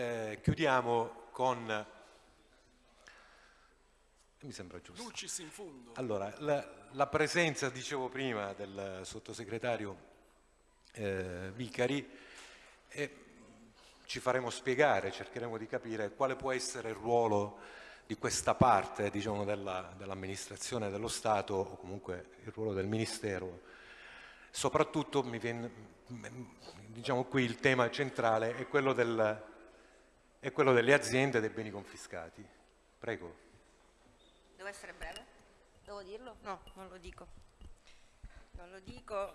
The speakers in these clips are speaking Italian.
Eh, chiudiamo con... Mi sembra giusto. Dulcis in fondo. Allora, la, la presenza, dicevo prima, del sottosegretario eh, Vicari e ci faremo spiegare, cercheremo di capire quale può essere il ruolo di questa parte diciamo, dell'amministrazione dell dello Stato o comunque il ruolo del Ministero. Soprattutto mi viene, diciamo qui il tema centrale è quello, del, è quello delle aziende e dei beni confiscati. Prego. Devo essere breve? Devo dirlo? No, non lo dico. Non lo dico.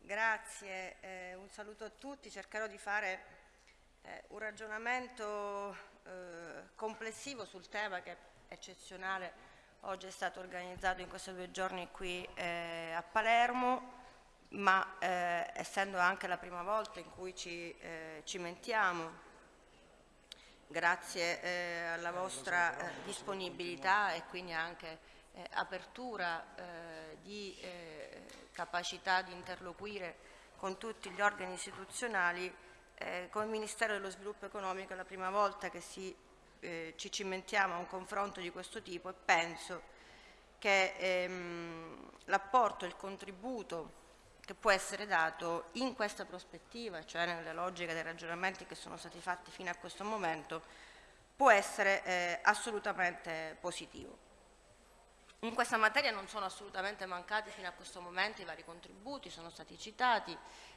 Grazie, eh, un saluto a tutti. Cercherò di fare eh, un ragionamento eh, complessivo sul tema che è eccezionale. Oggi è stato organizzato in questi due giorni qui eh, a Palermo, ma eh, essendo anche la prima volta in cui ci eh, cimentiamo, grazie alla vostra disponibilità e quindi anche apertura di capacità di interloquire con tutti gli organi istituzionali, eh, come Ministero dello Sviluppo Economico è la prima volta che si, eh, ci cimentiamo a un confronto di questo tipo e penso che ehm, l'apporto, il contributo che può essere dato in questa prospettiva, cioè nelle logiche dei ragionamenti che sono stati fatti fino a questo momento, può essere eh, assolutamente positivo. In questa materia non sono assolutamente mancati fino a questo momento i vari contributi, sono stati citati,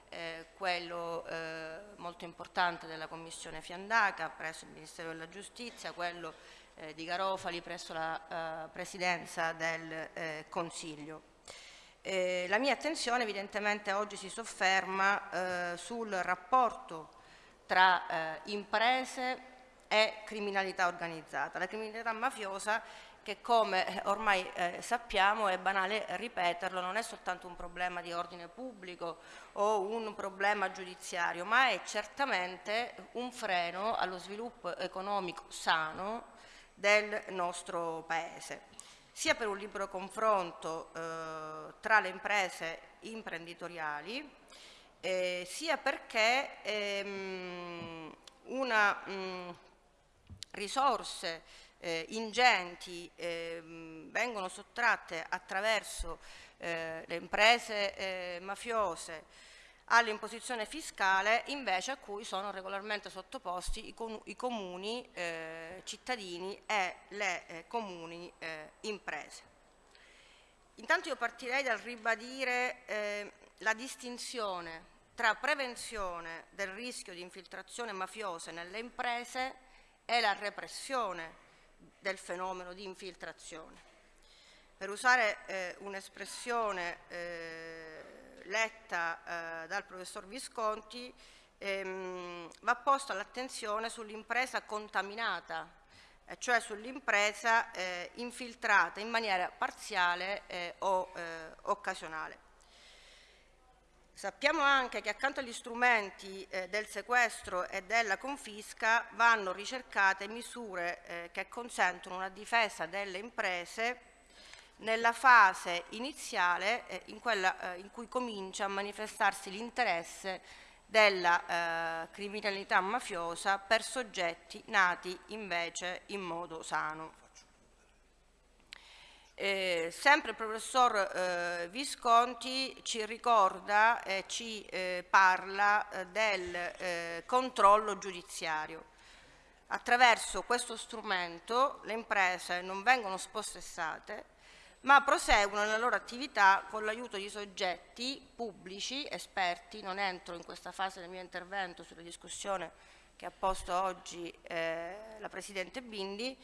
eh, quello eh, molto importante della Commissione Fiandaca presso il Ministero della Giustizia, quello eh, di Garofali presso la eh, Presidenza del eh, Consiglio. Eh, la mia attenzione evidentemente oggi si sofferma sul rapporto tra imprese e criminalità organizzata. La criminalità mafiosa che come eh, ormai eh, sappiamo, è banale ripeterlo, non è soltanto un problema di ordine pubblico o un problema giudiziario, ma è certamente un freno allo sviluppo economico sano del nostro Paese, sia per un libero confronto eh, tra le imprese imprenditoriali, eh, sia perché ehm, una mh, risorse eh, ingenti eh, vengono sottratte attraverso eh, le imprese eh, mafiose all'imposizione fiscale invece a cui sono regolarmente sottoposti i, com i comuni eh, cittadini e le eh, comuni imprese. Intanto io partirei dal ribadire la distinzione tra prevenzione del rischio di infiltrazione mafiosa nelle imprese e la repressione del fenomeno di infiltrazione. Per usare eh, un'espressione eh, letta eh, dal professor Visconti, ehm, va posta l'attenzione sull'impresa contaminata, eh, cioè sull'impresa eh, infiltrata in maniera parziale eh, o occasionale. Sappiamo anche che accanto agli strumenti eh, del sequestro e della confisca vanno ricercate misure eh, che consentono una difesa delle imprese nella fase iniziale eh, in, quella, eh, in, cui comincia a manifestarsi l'interesse della eh, criminalità mafiosa per soggetti nati invece in modo sano. Eh, sempre il professor eh, Visconti ci ricorda e ci eh, parla del controllo giudiziario. Attraverso questo strumento le imprese non vengono spossessate ma proseguono nella loro attività con l'aiuto di soggetti pubblici, esperti, non entro in questa fase del mio intervento sulla discussione che ha posto oggi eh, la Presidente Bindi,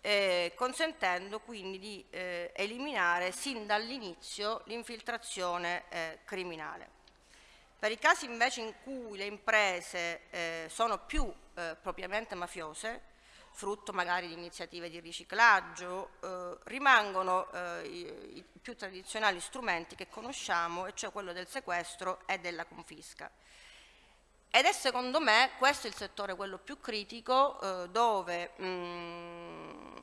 eh, consentendo quindi di eh, eliminare sin dall'inizio l'infiltrazione eh, criminale. Per i casi invece in cui le imprese eh, sono più eh, propriamente mafiose, frutto magari di iniziative di riciclaggio, eh, rimangono i, i più tradizionali strumenti che conosciamo, e cioè quello del sequestro e della confisca. Ed è secondo me questo il settore quello più critico eh, dove mh, mm,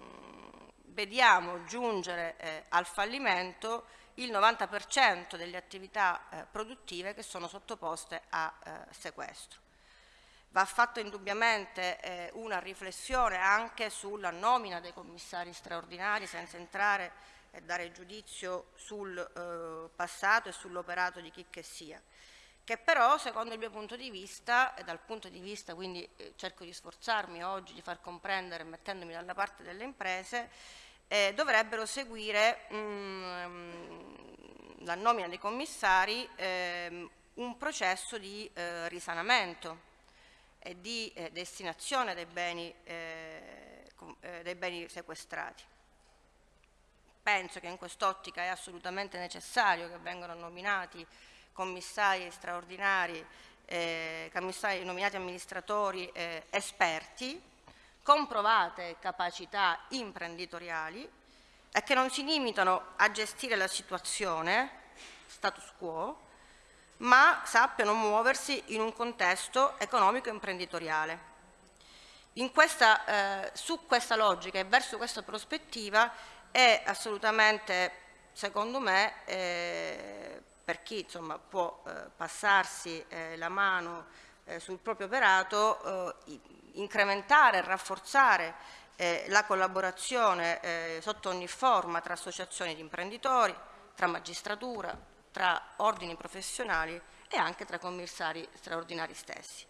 vediamo giungere eh, al fallimento il 90% delle attività eh, produttive che sono sottoposte a eh, sequestro. Va fatta indubbiamente eh, una riflessione anche sulla nomina dei commissari straordinari senza entrare e dare giudizio sul eh, passato e sull'operato di chi che sia. Che però secondo il mio punto di vista e dal punto di vista quindi eh, cerco di sforzarmi oggi di far comprendere mettendomi dalla parte delle imprese eh, dovrebbero seguire mh, mm, la nomina dei commissari eh, un processo di eh, risanamento e di eh, destinazione dei beni, eh, eh, dei beni sequestrati. Penso che in quest'ottica è assolutamente necessario che vengano nominati commissari straordinari, eh, commissari nominati amministratori eh, esperti, con provate capacità imprenditoriali e che non si limitano a gestire la situazione, status quo, ma sappiano muoversi in un contesto economico e imprenditoriale. Questa, eh, su questa logica e verso questa prospettiva è assolutamente, secondo me, eh, per chi insomma, può eh, passarsi eh, la mano eh, sul proprio operato, eh, incrementare e rafforzare la collaborazione sotto ogni forma tra associazioni di imprenditori, tra magistratura, tra ordini professionali e anche tra commissari straordinari stessi.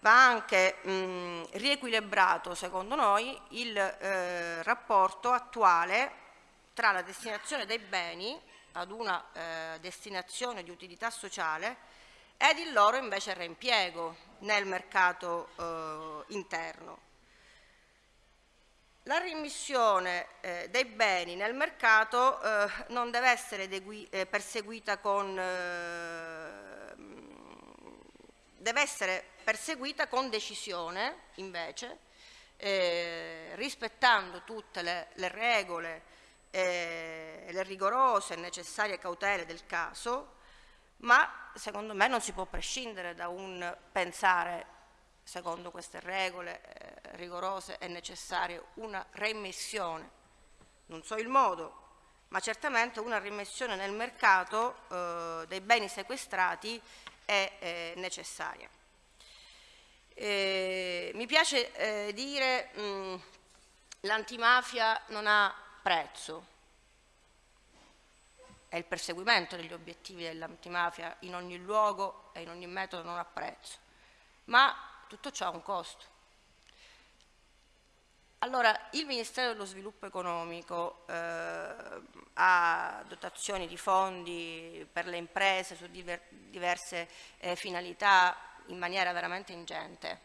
Va anche mh, riequilibrato, secondo noi, il eh, rapporto attuale tra la destinazione dei beni ad una eh, destinazione di utilità sociale ed il loro invece reimpiego nel mercato eh, interno. La rimissione eh, dei beni nel mercato eh, non deve essere eh, perseguita con eh, deve essere perseguita con decisione invece eh, rispettando tutte le, le regole eh, le rigorose e necessarie cautele del caso, ma secondo me non si può prescindere da un pensare, secondo queste regole rigorose e necessarie, una remissione. Non so il modo, ma certamente una rimessione nel mercato eh, dei beni sequestrati è eh, necessaria. Eh, mi piace eh, dire che l'antimafia non ha prezzo. È il perseguimento degli obiettivi dell'antimafia in ogni luogo e in ogni metodo non ha prezzo. Ma tutto ciò ha un costo. Allora, il Ministero dello Sviluppo Economico eh, ha dotazioni di fondi per le imprese su diver diverse eh, finalità in maniera veramente ingente,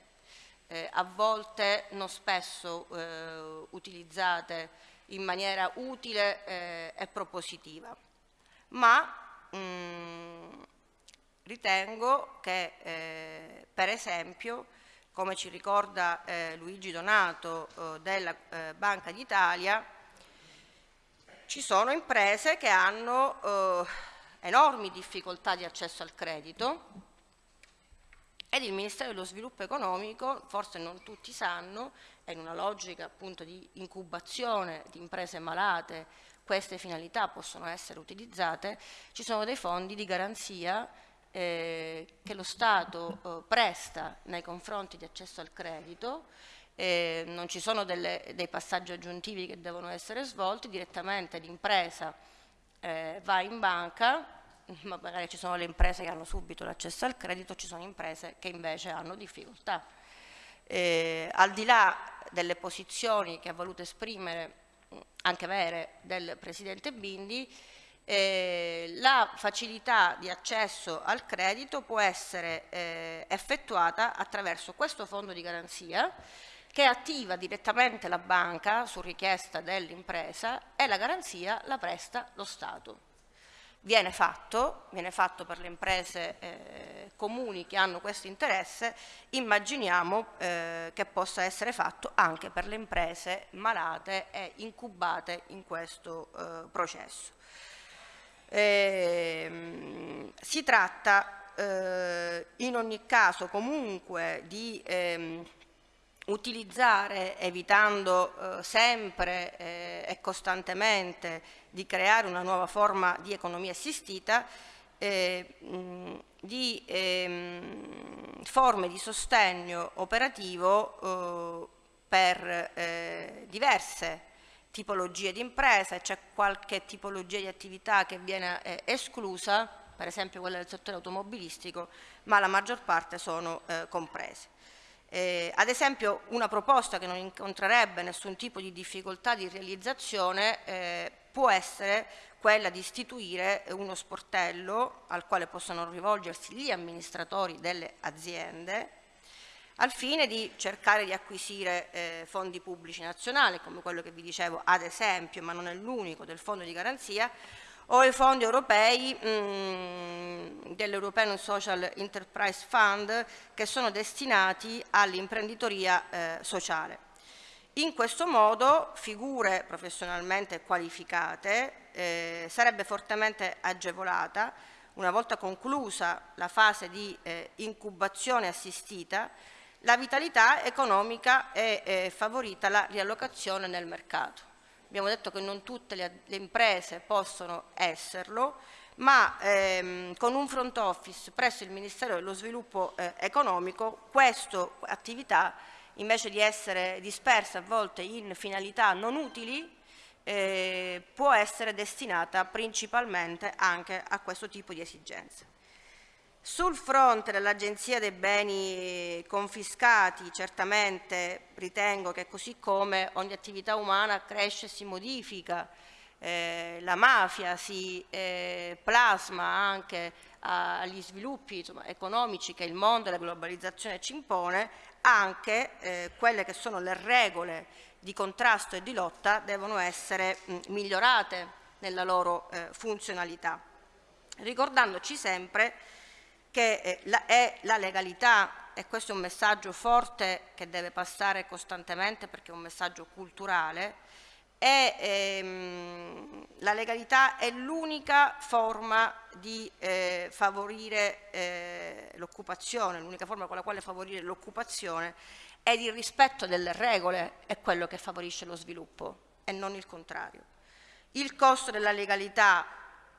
eh, a volte non spesso eh, utilizzate in maniera utile eh, e propositiva. Ma mh, mm, ritengo che eh, per esempio come ci ricorda eh, Luigi Donato eh, della eh, Banca d'Italia ci sono imprese che hanno eh, enormi difficoltà di accesso al credito ed il Ministero dello Sviluppo Economico, forse non tutti sanno, è in una logica appunto di incubazione di imprese malate, queste finalità possono essere utilizzate, ci sono dei fondi di garanzia eh, che lo Stato eh, presta nei confronti di accesso al credito, eh, non ci sono delle, dei passaggi aggiuntivi che devono essere svolti, direttamente l'impresa eh, va in banca, ma magari ci sono le imprese che hanno subito l'accesso al credito, ci sono imprese che invece hanno difficoltà. Eh, al di là delle posizioni che ha voluto esprimere anche vere del Presidente Bindi, eh, la facilità di accesso al credito può essere eh, effettuata attraverso questo fondo di garanzia che attiva direttamente la banca su richiesta dell'impresa e la garanzia la presta lo Stato viene fatto, viene fatto per le imprese eh, comuni che hanno questo interesse, immaginiamo eh, che possa essere fatto anche per le imprese malate e incubate in questo eh, processo. Ehm, si tratta eh, in ogni caso comunque di ehm, utilizzare, evitando eh, sempre eh, e costantemente di creare una nuova forma di economia assistita, eh, mh, di ehm, forme di sostegno operativo eh, per eh, diverse tipologie di imprese, c'è qualche tipologia di attività che viene eh, esclusa, per esempio quella del settore automobilistico, ma la maggior parte sono eh, comprese. Eh, ad esempio una proposta che non incontrerebbe nessun tipo di difficoltà di realizzazione eh, può essere quella di istituire uno sportello al quale possono rivolgersi gli amministratori delle aziende al fine di cercare di acquisire eh, fondi pubblici nazionali, come quello che vi dicevo ad esempio, ma non è l'unico, del fondo di garanzia, o i fondi europei mm, dell'European Social Enterprise Fund che sono destinati all'imprenditoria eh, sociale. In questo modo figure professionalmente qualificate eh, sarebbe fortemente agevolata una volta conclusa la fase di eh, incubazione assistita la vitalità economica e eh, favorita la riallocazione nel mercato. Abbiamo detto che non tutte le, le imprese possono esserlo, ma ehm, con un front office presso il Ministero dello Sviluppo eh, Economico questa attività invece di essere dispersa a volte in finalità non utili, eh, può essere destinata principalmente anche a questo tipo di esigenze. Sul fronte dell'Agenzia dei beni confiscati, certamente ritengo che così come ogni attività umana cresce e si modifica, eh, la mafia si eh, plasma anche agli sviluppi insomma, economici che il mondo e la globalizzazione ci impone, anche eh, quelle che sono le regole di contrasto e di lotta devono essere mh, migliorate nella loro eh, funzionalità, ricordandoci sempre che eh, è la legalità e questo è un messaggio forte che deve passare costantemente perché è un messaggio culturale, è, ehm, la legalità è l'unica forma di eh, favorire eh, l'occupazione, l'unica forma con la quale favorire l'occupazione ed il rispetto delle regole è quello che favorisce lo sviluppo e non il contrario. Il costo della legalità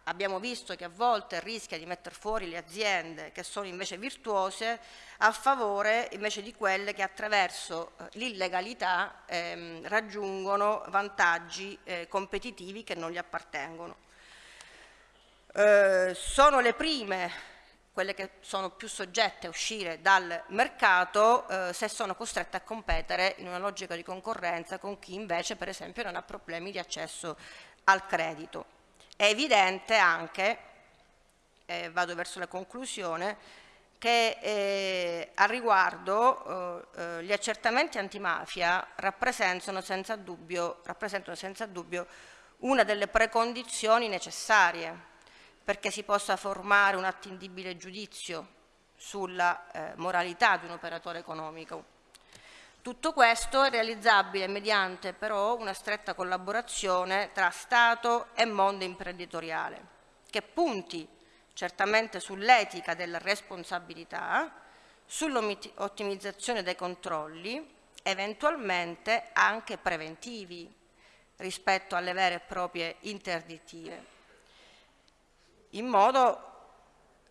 abbiamo visto che a volte rischia di mettere fuori le aziende che sono invece virtuose a favore invece di quelle che attraverso eh, l'illegalità ehm, raggiungono vantaggi eh, competitivi che non gli appartengono. Eh, sono le prime quelle che sono più soggette a uscire dal mercato eh, se sono costrette a competere in una logica di concorrenza con chi invece per esempio non ha problemi di accesso al credito. È evidente anche, eh, vado verso la conclusione, che eh, a riguardo eh, eh, gli accertamenti antimafia rappresentano senza, dubbio, rappresentano senza dubbio una delle precondizioni necessarie perché si possa formare un attendibile giudizio sulla eh, moralità di un operatore economico. Tutto questo è realizzabile mediante però una stretta collaborazione tra Stato e mondo imprenditoriale, che punti certamente sull'etica della responsabilità, sull'ottimizzazione dei controlli, eventualmente anche preventivi rispetto alle vere e proprie interdittive, in modo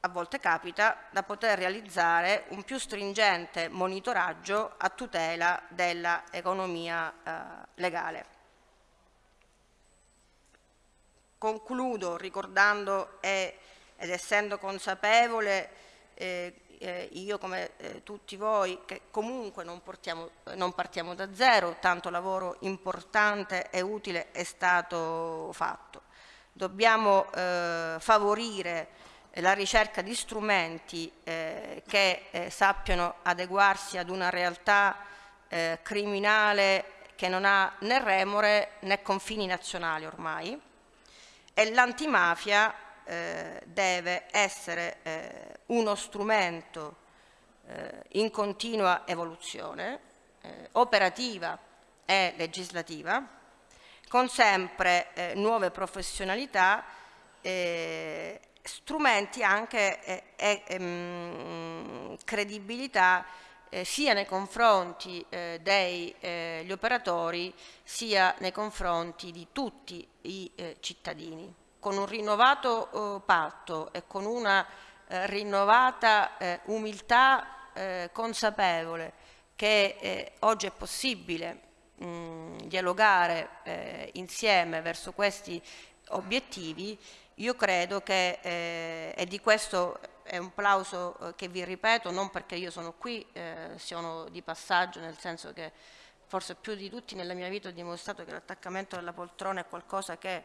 a volte capita, da poter realizzare un più stringente monitoraggio a tutela dell'economia eh, legale. Concludo ricordando e, ed essendo consapevole eh, eh, io come eh, tutti voi che comunque non, portiamo, non, partiamo da zero, tanto lavoro importante e utile è stato fatto. Dobbiamo eh, favorire la ricerca di strumenti eh, che eh, sappiano adeguarsi ad una realtà eh, criminale che non ha né remore né confini nazionali ormai. E l'antimafia eh, deve essere eh, uno strumento eh, in continua evoluzione, operativa e legislativa, con sempre nuove professionalità eh, strumenti anche e eh, ehm, credibilità eh, sia nei confronti eh, degli eh, operatori sia nei confronti di tutti i eh, cittadini. Con un rinnovato patto e con una eh, rinnovata eh, umiltà eh, consapevole che eh, oggi è possibile mh, dialogare eh, insieme verso questi obiettivi, io credo che, eh, e di questo è un plauso eh, che vi ripeto, non perché io sono qui, eh, sono di passaggio, nel senso che forse più di tutti nella mia vita ho dimostrato che l'attaccamento alla poltrona è qualcosa che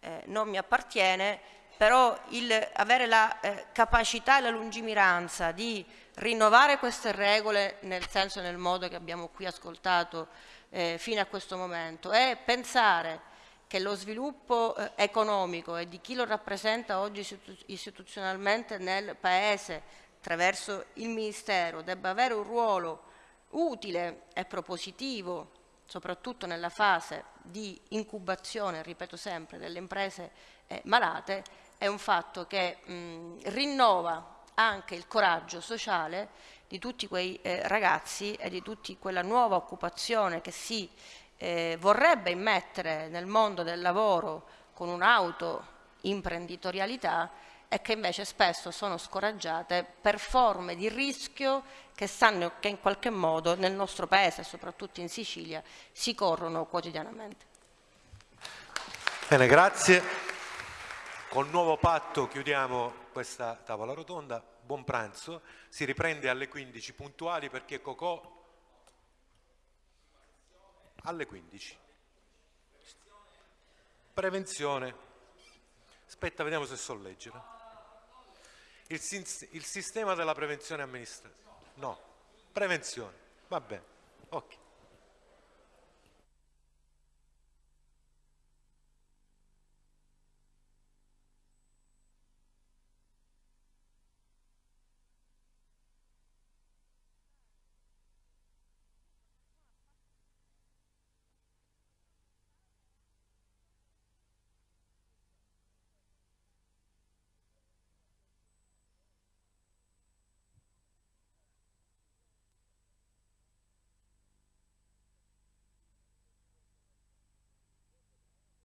eh, non mi appartiene, però il, avere la eh, capacità e la lungimiranza di rinnovare queste regole nel senso e nel modo che abbiamo qui ascoltato eh, fino a questo momento e pensare che lo sviluppo eh, economico e di chi lo rappresenta oggi istituzionalmente nel Paese attraverso il Ministero debba avere un ruolo utile e propositivo, soprattutto nella fase di incubazione, ripeto sempre, delle imprese eh, malate, è un fatto che mh, rinnova anche il coraggio sociale di tutti quei eh, ragazzi e di tutta quella nuova occupazione che si eh, vorrebbe immettere nel mondo del lavoro con un'auto imprenditorialità e che invece spesso sono scoraggiate per forme di rischio che sanno che in qualche modo nel nostro paese, soprattutto in Sicilia, si corrono quotidianamente. Bene, grazie. Col nuovo patto chiudiamo questa tavola rotonda. Buon pranzo. Si riprende alle 15 puntuali perché Cocò alle 15. Prevenzione. Aspetta, vediamo se so leggere. Il, il sistema della prevenzione amministrativa. No, prevenzione. Va bene. Ok.